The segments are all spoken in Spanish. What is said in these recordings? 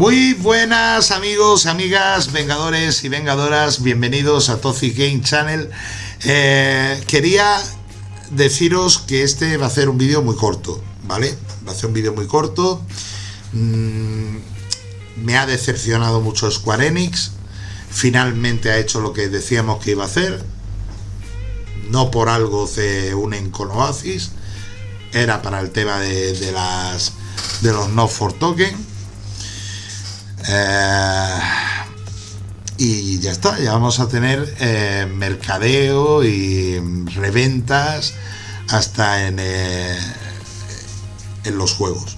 Muy buenas amigos, amigas, vengadores y vengadoras, bienvenidos a Toxic Game Channel. Eh, quería deciros que este va a ser un vídeo muy corto, ¿vale? Va a ser un vídeo muy corto. Mm, me ha decepcionado mucho Square Enix. Finalmente ha hecho lo que decíamos que iba a hacer. No por algo se unen con Oasis. Era para el tema de, de las de los no for token eh, y ya está, ya vamos a tener eh, mercadeo y reventas hasta en, eh, en los juegos.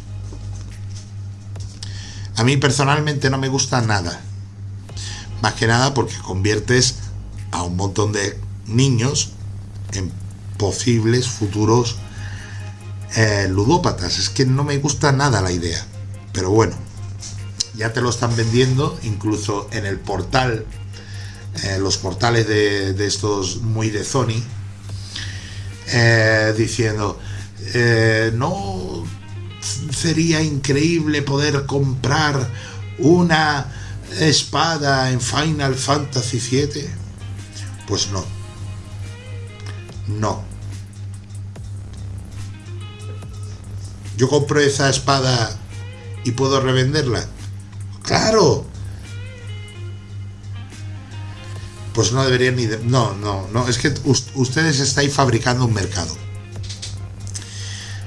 A mí personalmente no me gusta nada. Más que nada porque conviertes a un montón de niños en posibles futuros ludópatas. Es que no me gusta nada la idea. Pero bueno, ya te lo están vendiendo, incluso en el portal, eh, los portales de, estos muy de Sony, eh, diciendo, eh, no sería increíble poder comprar una espada en Final Fantasy VII. Pues no. No. Yo compro esa espada y puedo revenderla. Claro. Pues no deberían ni... No, no, no. Es que ustedes estáis fabricando un mercado.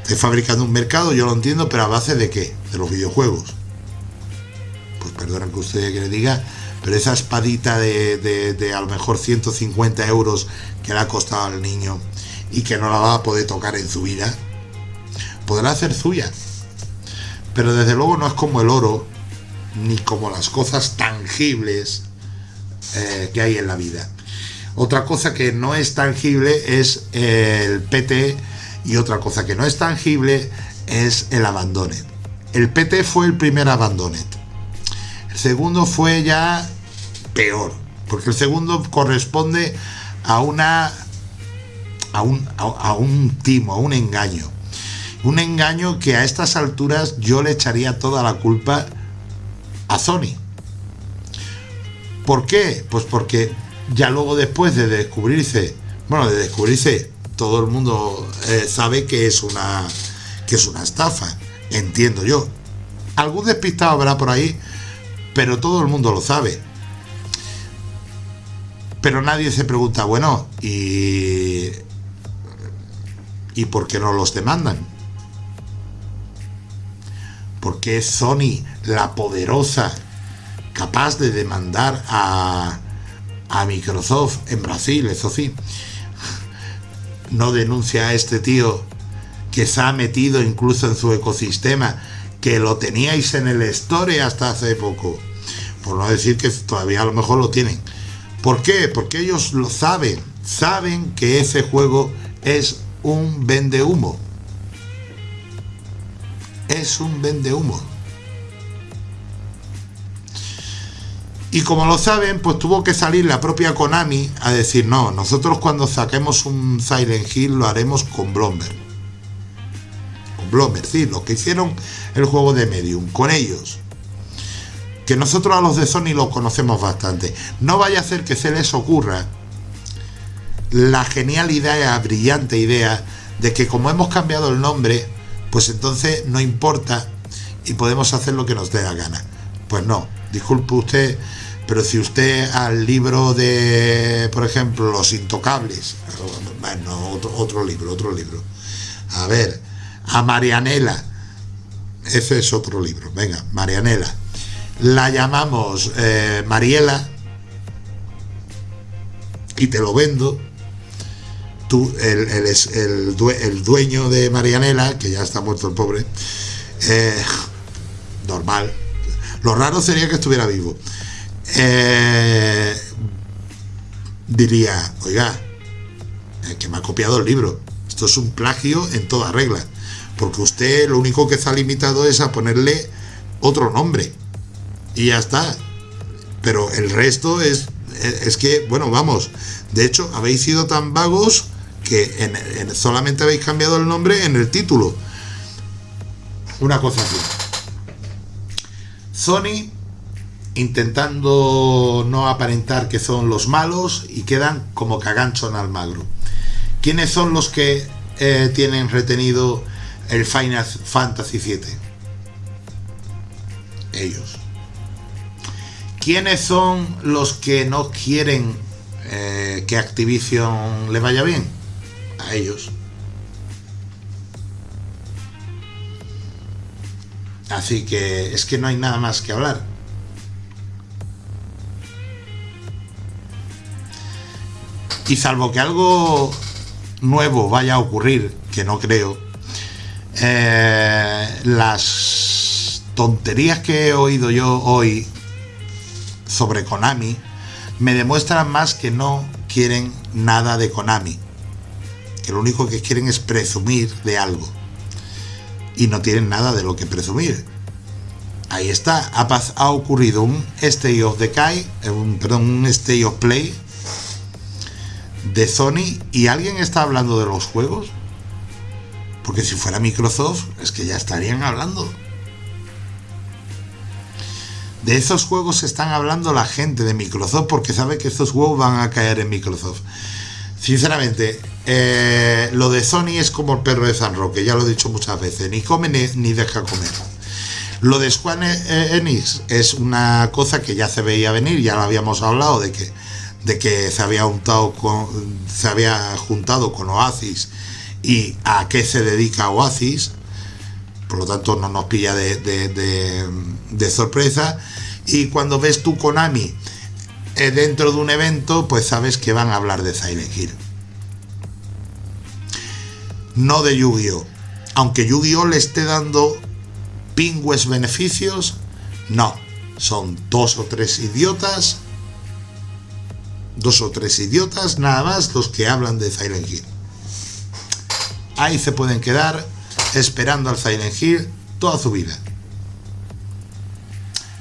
Estáis fabricando un mercado, yo lo entiendo, pero a base de qué? De los videojuegos. Pues perdonen que usted le diga, pero esa espadita de, de, a lo mejor 150 euros que le ha costado al niño y que no la va a poder tocar en su vida, podrá hacer suya. Pero desde luego no es como el oro ni como las cosas tangibles eh, que hay en la vida. Otra cosa que no es tangible es el PT y otra cosa que no es tangible es el abandonet. El PT fue el primer abandonet. El segundo fue ya peor, porque el segundo corresponde a una a un, a un timo, a un engaño. Un engaño que a estas alturas yo le echaría toda la culpa a Sony. ¿Por qué? Pues porque ya luego después de descubrirse, bueno, de descubrirse, todo el mundo eh, sabe que es una que es una estafa, entiendo yo. Algún despistado habrá por ahí, pero todo el mundo lo sabe. Pero nadie se pregunta, bueno, ¿y, ¿y por qué no los demandan? Porque es Sony la poderosa capaz de demandar a, Microsoft en Brasil, eso sí. No denuncia a este tío que se ha metido incluso en su ecosistema, que lo teníais en el store hasta hace poco. Por no decir que todavía a lo mejor lo tienen. ¿Por qué? Porque ellos lo saben. Saben que ese juego es un vende humo es un vende humo. Y como lo saben, pues tuvo que salir la propia Konami a decir, no, nosotros cuando saquemos un Silent Hill lo haremos con Blomber. Con Blomber, sí, lo que hicieron el juego de Medium, con ellos. Que nosotros a los de Sony lo conocemos bastante. No vaya a ser que se les ocurra la genial idea, brillante idea, de que como hemos cambiado el nombre, pues entonces no importa y podemos hacer lo que nos dé la gana. Pues no, disculpe usted, pero si usted al libro de, por ejemplo, Los Intocables, bueno, otro, libro, otro libro. A ver, a Marianela, ese es otro libro, venga, Marianela. La llamamos eh, Mariela y te lo vendo tú, el, el, el, dueño de Marianela, que ya está muerto el pobre, eh, normal. Lo raro sería que estuviera vivo. Eh, diría, oiga, que me ha copiado el libro. Esto es un plagio en toda regla. Porque usted lo único que está limitado es a ponerle otro nombre. Y ya está. Pero el resto es, es que, bueno, vamos. De hecho, habéis sido tan vagos que solamente habéis cambiado el nombre en el título. Una cosa así. Sony intentando no aparentar que son los malos y quedan como cagancho en Almagro. ¿Quiénes son los que eh, tienen retenido el Final Fantasy VII? Ellos. ¿Quiénes son los que no quieren eh, que Activision le vaya bien? A ellos. Así que es que no hay nada más que hablar. Y salvo que algo nuevo vaya a ocurrir, que no creo, eh, las tonterías que he oído yo hoy sobre Konami me demuestran más que no quieren nada de Konami. Que lo único que quieren es presumir de algo y no tienen nada de lo que presumir. Ahí está, ha, ha ocurrido un State of Decay, eh, un, perdón, un State of Play de Sony y alguien está hablando de los juegos. Porque si fuera Microsoft, es que ya estarían hablando. De esos juegos están hablando la gente de Microsoft porque sabe que estos juegos van a caer en Microsoft. Sinceramente, eh, lo de Sony es como el perro de San Roque, ya lo he dicho muchas veces, ni come ni, deja comer. Lo de Square Enix es una cosa que ya se veía venir, ya lo habíamos hablado de que, de que se, había juntado con, se había juntado con Oasis y a qué se dedica Oasis, por lo tanto no nos pilla de, de sorpresa. Y cuando ves tú Konami eh, dentro de un evento, pues sabes que van a hablar de Silent Hill. No de Yu-Gi-Oh! Aunque Yu-Gi-Oh! le esté dando pingües beneficios, no. Son dos o tres idiotas, dos o tres idiotas nada más los que hablan de Silent Hill. Ahí se pueden quedar esperando al Silent Hill toda su vida.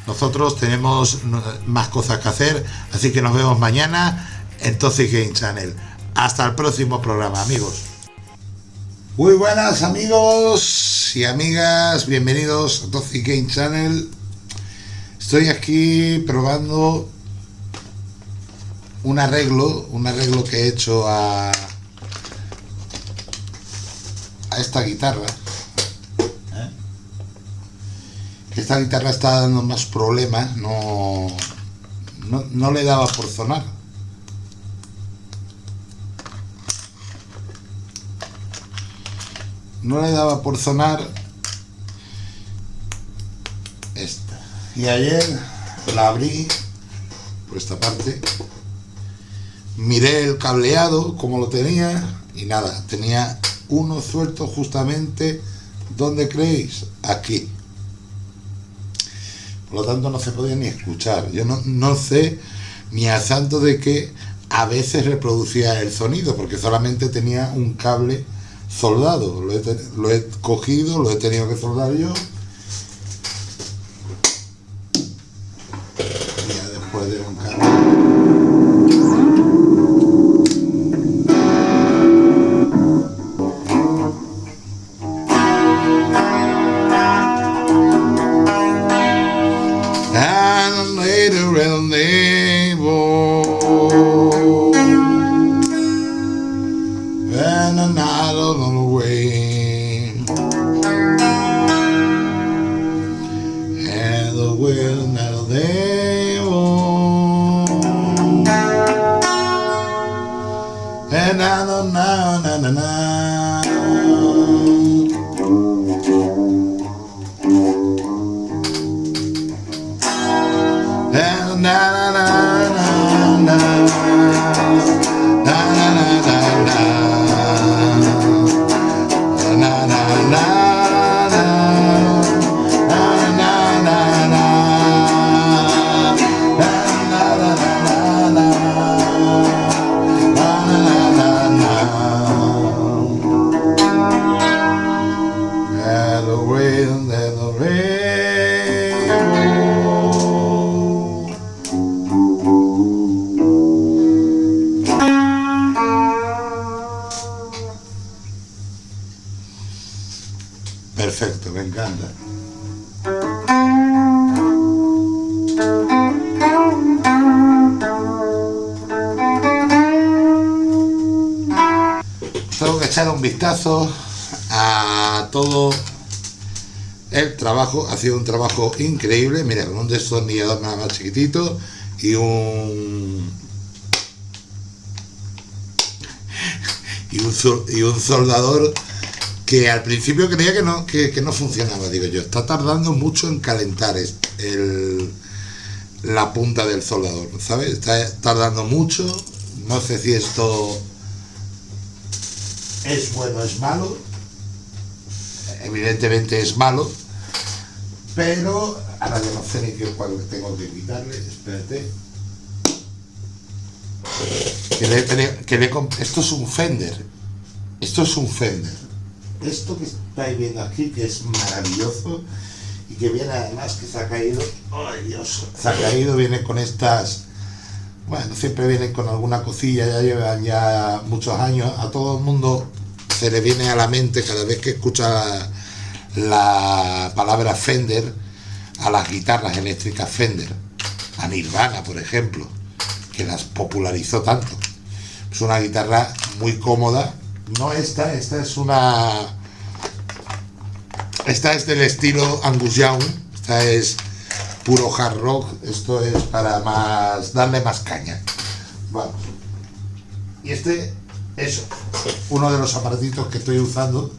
Nosotros tenemos más cosas que hacer, así que nos vemos mañana en Toxic Game Channel. Hasta el próximo programa, amigos. Muy buenas amigos y amigas, bienvenidos a Toxic Game Channel. Estoy aquí probando un arreglo, un arreglo que he hecho a, a esta guitarra esta guitarra está dando más problemas, no, no, le daba por sonar. No le daba por sonar esta. Y ayer la abrí por esta parte, miré el cableado como lo tenía y nada, tenía uno suelto justamente donde creéis, aquí por lo tanto no se podía ni escuchar. Yo no, sé ni a santo de que a veces reproducía el sonido, porque solamente tenía un cable soldado. Lo he, lo he cogido, lo he tenido que soldar yo. than a night on the way. And the wind that they won't. And I don't know, na na na. Ha sido un trabajo increíble. Mira, con un destornillador nada más chiquitito y un y un, soldador que al principio creía que no, que, no funcionaba, digo yo, está tardando mucho en calentar el, la punta del soldador, ¿sabes? Está tardando mucho, no sé si esto es bueno es malo, evidentemente es malo, pero ahora ya no sé ni qué cuál tengo que quitarle, espérate. Que esto es un Fender, esto es un Fender esto que estáis viendo aquí, que es maravilloso y que viene además que se ha caído, ¡ay Dios! Se ha caído, viene con estas, bueno, siempre viene con alguna cosilla, ya llevan ya muchos años, a todo el mundo se le viene a la mente cada vez que escucha la, palabra Fender a las guitarras eléctricas Fender, a Nirvana, por ejemplo, que las popularizó tanto. Es una guitarra muy cómoda, no esta, esta es una... Esta es del estilo Angus Young, esta es puro hard rock, esto es para más darle más caña. Vamos. Y este es uno de los aparatitos que estoy usando.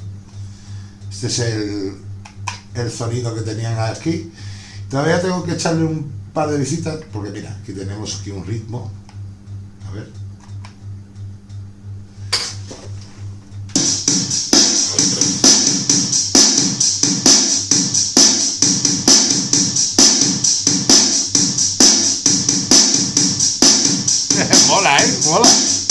Este es el, el sonido que tenían aquí. Todavía tengo que echarle un par de visitas, porque mira, aquí tenemos aquí un ritmo. A ver. mola, ¿eh?